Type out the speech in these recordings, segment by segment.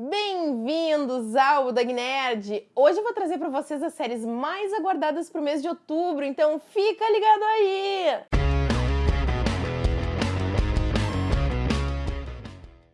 Bem-vindos ao Dag Nerd! Hoje eu vou trazer para vocês as séries mais aguardadas para o mês de outubro, então fica ligado aí!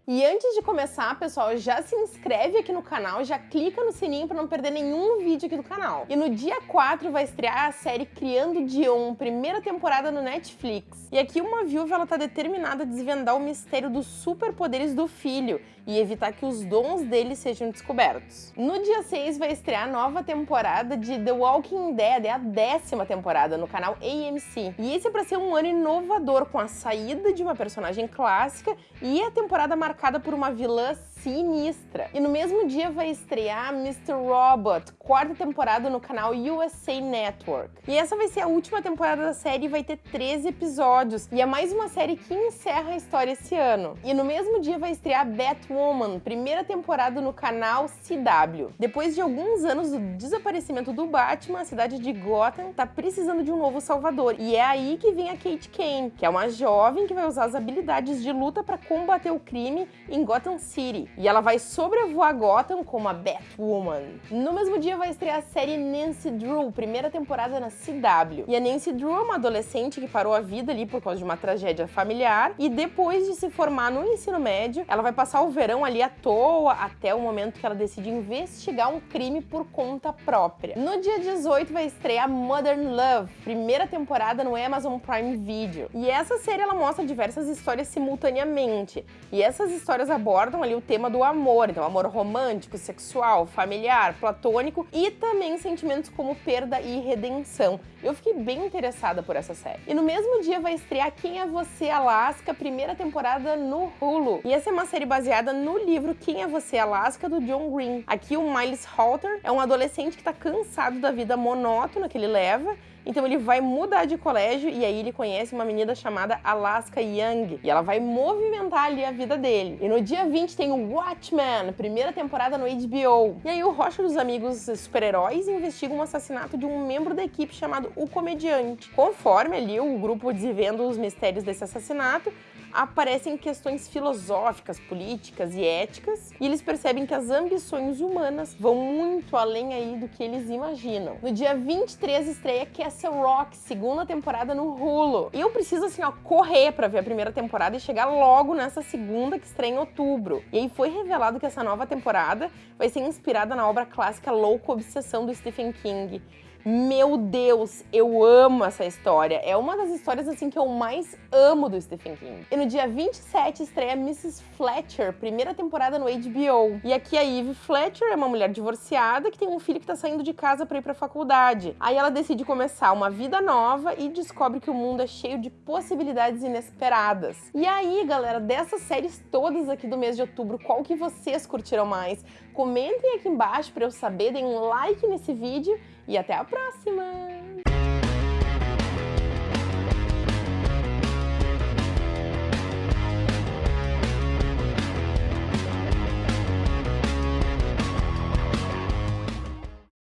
E antes de começar, pessoal, já se inscreve aqui no canal, já clica no sininho para não perder nenhum vídeo aqui do canal. E no dia 4 vai estrear a série Criando Dion, primeira temporada no Netflix. E aqui uma viúva ela tá determinada a desvendar o mistério dos superpoderes do filho e evitar que os dons dele sejam descobertos. No dia 6 vai estrear a nova temporada de The Walking Dead, é a décima temporada no canal AMC. E esse é para ser um ano inovador com a saída de uma personagem clássica e a temporada marcada por uma vilã sinistra. E no mesmo dia vai estrear Mr. Robot, quarta temporada no canal USA Network. E essa vai ser a última temporada da série e vai ter 13 episódios. E é mais uma série que encerra a história esse ano. E no mesmo dia vai estrear Batwoman, primeira temporada no canal CW. Depois de alguns anos do desaparecimento do Batman, a cidade de Gotham tá precisando de um novo salvador. E é aí que vem a Kate Kane, que é uma jovem que vai usar as habilidades de luta para combater o crime em Gotham City e ela vai sobrevoar Gotham como a Batwoman. No mesmo dia vai estrear a série Nancy Drew, primeira temporada na CW. E a Nancy Drew é uma adolescente que parou a vida ali por causa de uma tragédia familiar e depois de se formar no ensino médio, ela vai passar o verão ali à toa até o momento que ela decide investigar um crime por conta própria. No dia 18 vai estrear Modern Love, primeira temporada no Amazon Prime Video. E essa série ela mostra diversas histórias simultaneamente. E essas histórias abordam ali o tema do amor, então amor romântico, sexual, familiar, platônico e também sentimentos como perda e redenção. Eu fiquei bem interessada por essa série. E no mesmo dia vai estrear Quem é Você, Alaska, primeira temporada no Hulu. E essa é uma série baseada no livro Quem é Você, Alaska, do John Green. Aqui o Miles Halter é um adolescente que está cansado da vida monótona que ele leva então ele vai mudar de colégio e aí ele conhece uma menina chamada Alaska Young. E ela vai movimentar ali a vida dele. E no dia 20 tem o Watchmen, primeira temporada no HBO. E aí o Rocha dos Amigos Super-Heróis investiga um assassinato de um membro da equipe chamado O Comediante. Conforme ali o grupo desvenda os mistérios desse assassinato, aparecem questões filosóficas, políticas e éticas, e eles percebem que as ambições humanas vão muito além aí do que eles imaginam. No dia 23 estreia Castle Rock, segunda temporada no Hulu. E eu preciso assim, ó, correr para ver a primeira temporada e chegar logo nessa segunda que estreia em outubro. E aí foi revelado que essa nova temporada vai ser inspirada na obra clássica Louco Obsessão do Stephen King. Meu Deus, eu amo essa história. É uma das histórias assim que eu mais amo do Stephen King. E no dia 27 estreia Mrs. Fletcher, primeira temporada no HBO. E aqui a Eve Fletcher é uma mulher divorciada que tem um filho que tá saindo de casa para ir pra faculdade. Aí ela decide começar uma vida nova e descobre que o mundo é cheio de possibilidades inesperadas. E aí, galera, dessas séries todas aqui do mês de outubro, qual que vocês curtiram mais? Comentem aqui embaixo para eu saber, deem um like nesse vídeo e até a próxima!